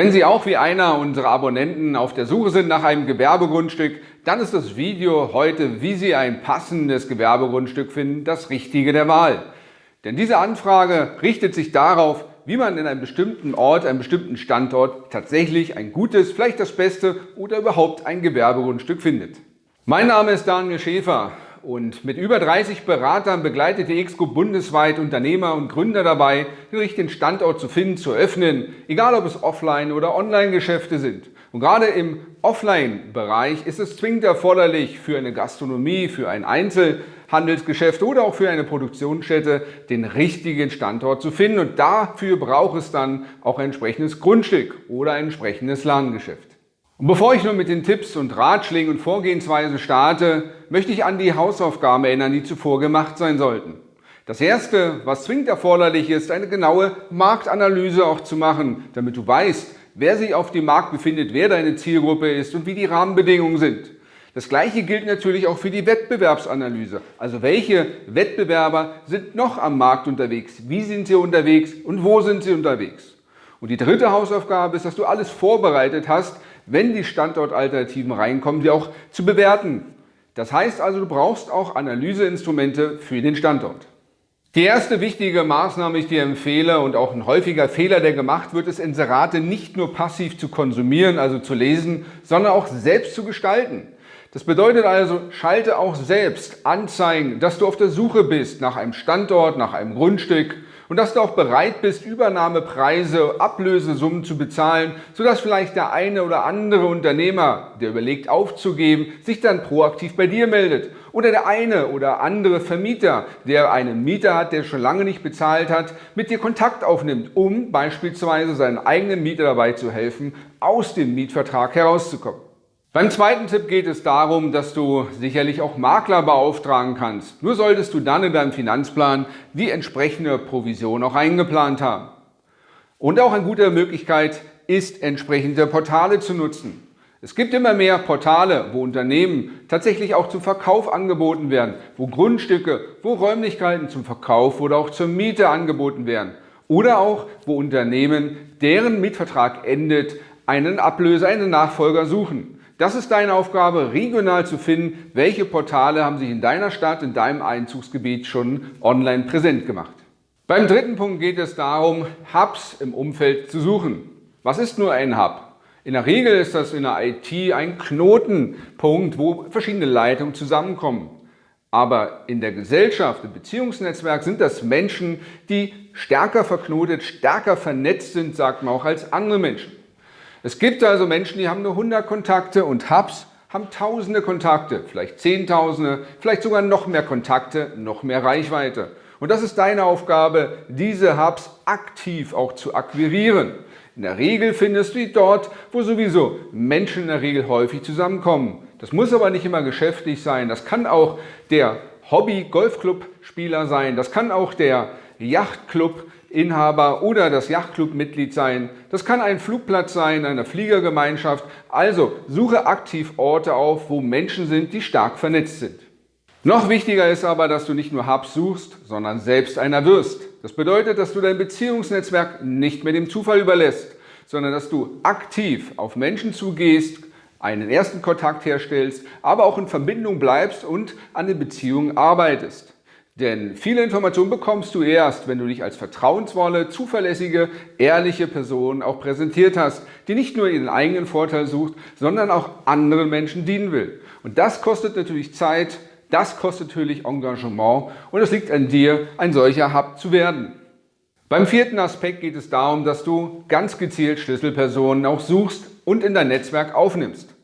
Wenn Sie auch wie einer unserer Abonnenten auf der Suche sind nach einem Gewerbegrundstück, dann ist das Video heute, wie Sie ein passendes Gewerbegrundstück finden, das Richtige der Wahl. Denn diese Anfrage richtet sich darauf, wie man in einem bestimmten Ort, einem bestimmten Standort tatsächlich ein gutes, vielleicht das beste oder überhaupt ein Gewerbegrundstück findet. Mein Name ist Daniel Schäfer und mit über 30 Beratern begleitet die Exco bundesweit Unternehmer und Gründer dabei, den richtigen Standort zu finden, zu öffnen, egal ob es Offline- oder Online-Geschäfte sind. Und gerade im Offline-Bereich ist es zwingend erforderlich für eine Gastronomie, für ein Einzelhandelsgeschäft oder auch für eine Produktionsstätte den richtigen Standort zu finden. Und dafür braucht es dann auch ein entsprechendes Grundstück oder ein entsprechendes Ladengeschäft. Und bevor ich nun mit den Tipps und Ratschlägen und Vorgehensweisen starte, möchte ich an die Hausaufgaben erinnern, die zuvor gemacht sein sollten. Das erste, was zwingend erforderlich ist, eine genaue Marktanalyse auch zu machen, damit du weißt, wer sich auf dem Markt befindet, wer deine Zielgruppe ist und wie die Rahmenbedingungen sind. Das gleiche gilt natürlich auch für die Wettbewerbsanalyse. Also welche Wettbewerber sind noch am Markt unterwegs, wie sind sie unterwegs und wo sind sie unterwegs. Und die dritte Hausaufgabe ist, dass du alles vorbereitet hast, wenn die Standortalternativen reinkommen, die auch zu bewerten. Das heißt also, du brauchst auch Analyseinstrumente für den Standort. Die erste wichtige Maßnahme, die ich dir empfehle und auch ein häufiger Fehler, der gemacht wird, ist Inserate nicht nur passiv zu konsumieren, also zu lesen, sondern auch selbst zu gestalten. Das bedeutet also, schalte auch selbst Anzeigen, dass du auf der Suche bist nach einem Standort, nach einem Grundstück und dass du auch bereit bist, Übernahmepreise, Ablösesummen zu bezahlen, sodass vielleicht der eine oder andere Unternehmer, der überlegt aufzugeben, sich dann proaktiv bei dir meldet. Oder der eine oder andere Vermieter, der einen Mieter hat, der schon lange nicht bezahlt hat, mit dir Kontakt aufnimmt, um beispielsweise seinen eigenen Mieter dabei zu helfen, aus dem Mietvertrag herauszukommen. Beim zweiten Tipp geht es darum, dass du sicherlich auch Makler beauftragen kannst. Nur solltest du dann in deinem Finanzplan die entsprechende Provision auch eingeplant haben. Und auch eine gute Möglichkeit ist, entsprechende Portale zu nutzen. Es gibt immer mehr Portale, wo Unternehmen tatsächlich auch zum Verkauf angeboten werden, wo Grundstücke, wo Räumlichkeiten zum Verkauf oder auch zur Miete angeboten werden. Oder auch, wo Unternehmen, deren Mietvertrag endet, einen Ablöser, einen Nachfolger suchen. Das ist deine Aufgabe, regional zu finden, welche Portale haben sich in deiner Stadt, in deinem Einzugsgebiet schon online präsent gemacht. Beim dritten Punkt geht es darum, Hubs im Umfeld zu suchen. Was ist nur ein Hub? In der Regel ist das in der IT ein Knotenpunkt, wo verschiedene Leitungen zusammenkommen. Aber in der Gesellschaft, im Beziehungsnetzwerk sind das Menschen, die stärker verknotet, stärker vernetzt sind, sagt man auch, als andere Menschen. Es gibt also Menschen, die haben nur 100 Kontakte und Hubs haben tausende Kontakte, vielleicht zehntausende, vielleicht sogar noch mehr Kontakte, noch mehr Reichweite. Und das ist deine Aufgabe, diese Hubs aktiv auch zu akquirieren. In der Regel findest du die dort, wo sowieso Menschen in der Regel häufig zusammenkommen. Das muss aber nicht immer geschäftlich sein. Das kann auch der Hobby-Golfclub-Spieler sein. Das kann auch der Yachtclub Inhaber oder das Yachtclub-Mitglied sein. Das kann ein Flugplatz sein, eine Fliegergemeinschaft. Also suche aktiv Orte auf, wo Menschen sind, die stark vernetzt sind. Noch wichtiger ist aber, dass du nicht nur Hubs suchst, sondern selbst einer wirst. Das bedeutet, dass du dein Beziehungsnetzwerk nicht mehr dem Zufall überlässt, sondern dass du aktiv auf Menschen zugehst, einen ersten Kontakt herstellst, aber auch in Verbindung bleibst und an den Beziehungen arbeitest. Denn viele Informationen bekommst du erst, wenn du dich als vertrauensvolle, zuverlässige, ehrliche Person auch präsentiert hast, die nicht nur ihren eigenen Vorteil sucht, sondern auch anderen Menschen dienen will. Und das kostet natürlich Zeit, das kostet natürlich Engagement und es liegt an dir, ein solcher Hub zu werden. Beim vierten Aspekt geht es darum, dass du ganz gezielt Schlüsselpersonen auch suchst und in dein Netzwerk aufnimmst.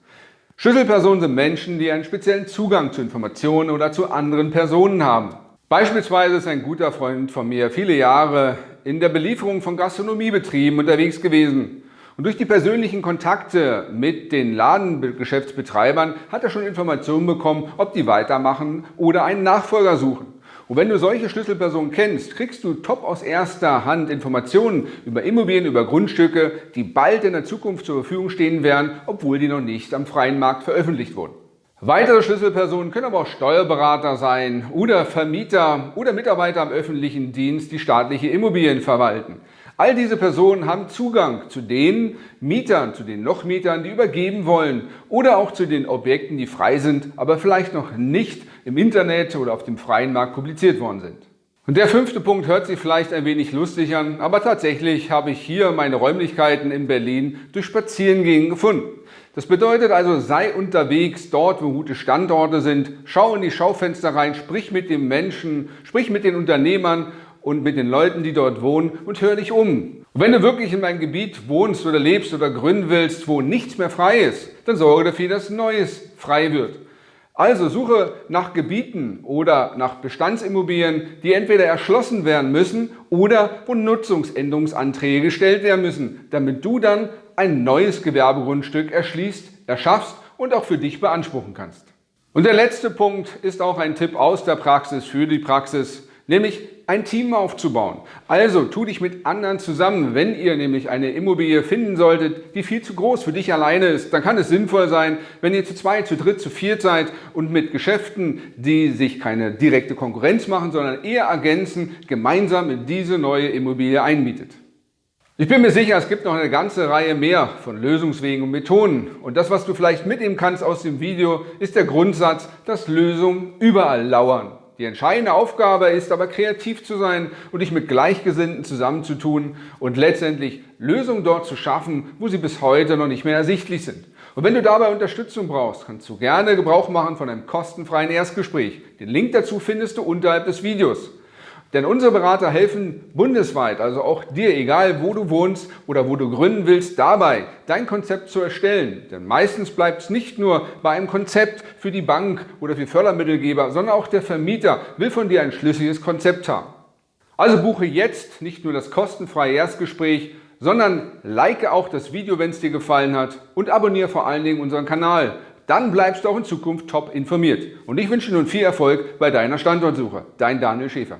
Schlüsselpersonen sind Menschen, die einen speziellen Zugang zu Informationen oder zu anderen Personen haben. Beispielsweise ist ein guter Freund von mir viele Jahre in der Belieferung von Gastronomiebetrieben unterwegs gewesen. Und durch die persönlichen Kontakte mit den Ladengeschäftsbetreibern hat er schon Informationen bekommen, ob die weitermachen oder einen Nachfolger suchen. Und wenn du solche Schlüsselpersonen kennst, kriegst du top aus erster Hand Informationen über Immobilien, über Grundstücke, die bald in der Zukunft zur Verfügung stehen werden, obwohl die noch nicht am freien Markt veröffentlicht wurden. Weitere Schlüsselpersonen können aber auch Steuerberater sein oder Vermieter oder Mitarbeiter am öffentlichen Dienst, die staatliche Immobilien verwalten. All diese Personen haben Zugang zu den Mietern, zu den Nochmietern, die übergeben wollen oder auch zu den Objekten, die frei sind, aber vielleicht noch nicht im Internet oder auf dem freien Markt publiziert worden sind. Und der fünfte Punkt hört sich vielleicht ein wenig lustig an, aber tatsächlich habe ich hier meine Räumlichkeiten in Berlin durch Spazierengehen gefunden. Das bedeutet also, sei unterwegs dort, wo gute Standorte sind, schau in die Schaufenster rein, sprich mit den Menschen, sprich mit den Unternehmern und mit den Leuten, die dort wohnen und hör dich um. Und wenn du wirklich in einem Gebiet wohnst oder lebst oder gründen willst, wo nichts mehr frei ist, dann sorge dafür, dass Neues frei wird. Also suche nach Gebieten oder nach Bestandsimmobilien, die entweder erschlossen werden müssen oder wo Nutzungsänderungsanträge gestellt werden müssen, damit du dann ein neues Gewerbegrundstück erschließt, erschaffst und auch für dich beanspruchen kannst. Und der letzte Punkt ist auch ein Tipp aus der Praxis für die Praxis nämlich ein Team aufzubauen. Also tu dich mit anderen zusammen. Wenn ihr nämlich eine Immobilie finden solltet, die viel zu groß für dich alleine ist, dann kann es sinnvoll sein, wenn ihr zu zweit, zu dritt, zu viert seid und mit Geschäften, die sich keine direkte Konkurrenz machen, sondern eher ergänzen, gemeinsam in diese neue Immobilie einmietet. Ich bin mir sicher, es gibt noch eine ganze Reihe mehr von Lösungswegen und Methoden. Und das, was du vielleicht mitnehmen kannst aus dem Video, ist der Grundsatz, dass Lösungen überall lauern. Die entscheidende Aufgabe ist aber kreativ zu sein und dich mit Gleichgesinnten zusammenzutun und letztendlich Lösungen dort zu schaffen, wo sie bis heute noch nicht mehr ersichtlich sind. Und wenn du dabei Unterstützung brauchst, kannst du gerne Gebrauch machen von einem kostenfreien Erstgespräch. Den Link dazu findest du unterhalb des Videos. Denn unsere Berater helfen bundesweit, also auch dir, egal wo du wohnst oder wo du gründen willst, dabei, dein Konzept zu erstellen. Denn meistens bleibt es nicht nur bei einem Konzept für die Bank oder für Fördermittelgeber, sondern auch der Vermieter will von dir ein schlüssiges Konzept haben. Also buche jetzt nicht nur das kostenfreie Erstgespräch, sondern like auch das Video, wenn es dir gefallen hat und abonniere vor allen Dingen unseren Kanal. Dann bleibst du auch in Zukunft top informiert. Und ich wünsche dir nun viel Erfolg bei deiner Standortsuche. Dein Daniel Schäfer.